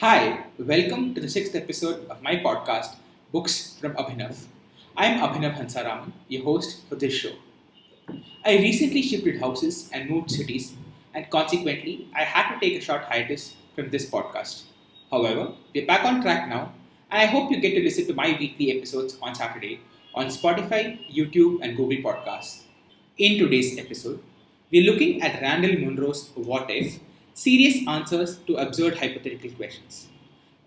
Hi, welcome to the sixth episode of my podcast, Books from Abhinav. I'm Abhinav Hansaraman, your host for this show. I recently shifted houses and moved cities, and consequently, I had to take a short hiatus from this podcast. However, we're back on track now, and I hope you get to listen to my weekly episodes on Saturday on Spotify, YouTube, and Google Podcasts. In today's episode, we're looking at Randall Munroe's What If Serious Answers to Absurd Hypothetical Questions.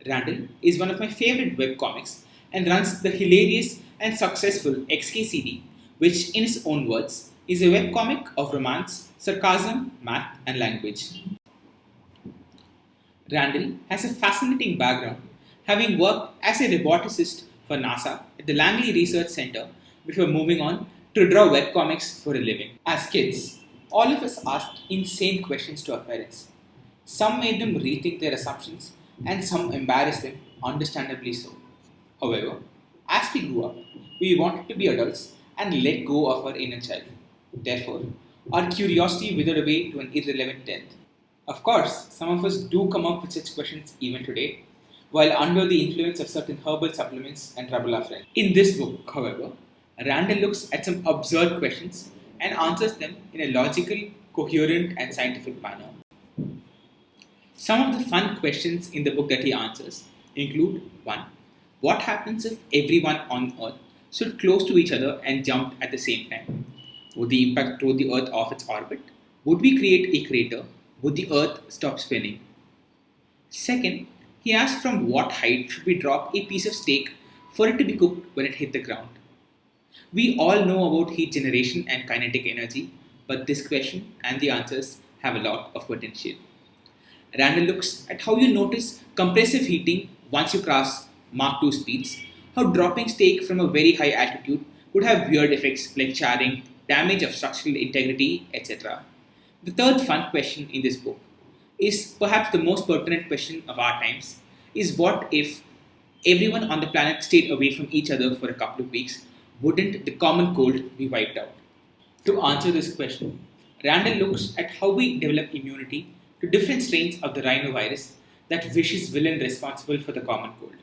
Randall is one of my favorite webcomics and runs the hilarious and successful XKCD, which, in his own words, is a webcomic of romance, sarcasm, math, and language. Randall has a fascinating background, having worked as a roboticist for NASA at the Langley Research Center before moving on to draw webcomics for a living. As kids, all of us asked insane questions to our parents. Some made them rethink their assumptions, and some embarrassed them, understandably so. However, as we grew up, we wanted to be adults and let go of our inner child. Therefore, our curiosity withered away to an irrelevant depth. Of course, some of us do come up with such questions even today, while under the influence of certain herbal supplements and friends. In this book, however, Randall looks at some absurd questions and answers them in a logical, coherent, and scientific manner. Some of the fun questions in the book that he answers include 1. What happens if everyone on Earth stood close to each other and jumped at the same time? Would the impact throw the Earth off its orbit? Would we create a crater? Would the Earth stop spinning? Second, he asks from what height should we drop a piece of steak for it to be cooked when it hit the ground? We all know about heat generation and kinetic energy, but this question and the answers have a lot of potential. Randall looks at how you notice compressive heating once you cross Mach 2 speeds, how dropping steak from a very high altitude would have weird effects like charring, damage of structural integrity, etc. The third fun question in this book is perhaps the most pertinent question of our times is what if everyone on the planet stayed away from each other for a couple of weeks, wouldn't the common cold be wiped out? To answer this question, Randall looks at how we develop immunity to different strains of the rhinovirus, that vicious villain responsible for the common cold.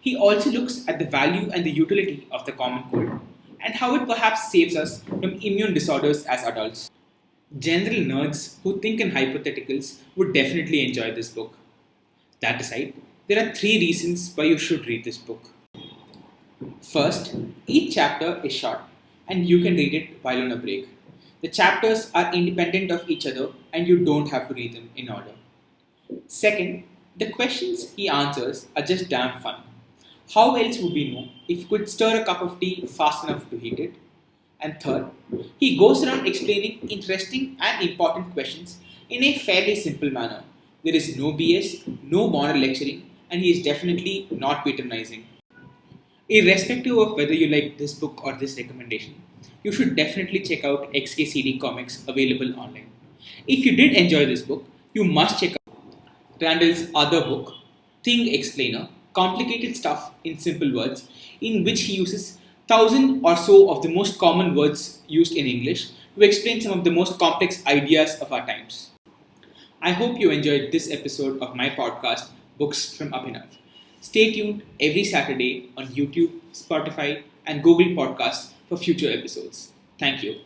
He also looks at the value and the utility of the common cold and how it perhaps saves us from immune disorders as adults. General nerds who think in hypotheticals would definitely enjoy this book. That aside, there are three reasons why you should read this book. First, each chapter is short and you can read it while on a break. The chapters are independent of each other and you don't have to read them in order. Second, the questions he answers are just damn fun. How else would we know if you could stir a cup of tea fast enough to heat it? And third, he goes around explaining interesting and important questions in a fairly simple manner. There is no BS, no moral lecturing, and he is definitely not patronizing. Irrespective of whether you like this book or this recommendation, you should definitely check out XKCD comics available online. If you did enjoy this book, you must check out Randall's other book, Thing Explainer Complicated Stuff in Simple Words, in which he uses thousand or so of the most common words used in English to explain some of the most complex ideas of our times. I hope you enjoyed this episode of my podcast, Books from Abhinav. Stay tuned every Saturday on YouTube, Spotify, and Google Podcasts for future episodes. Thank you.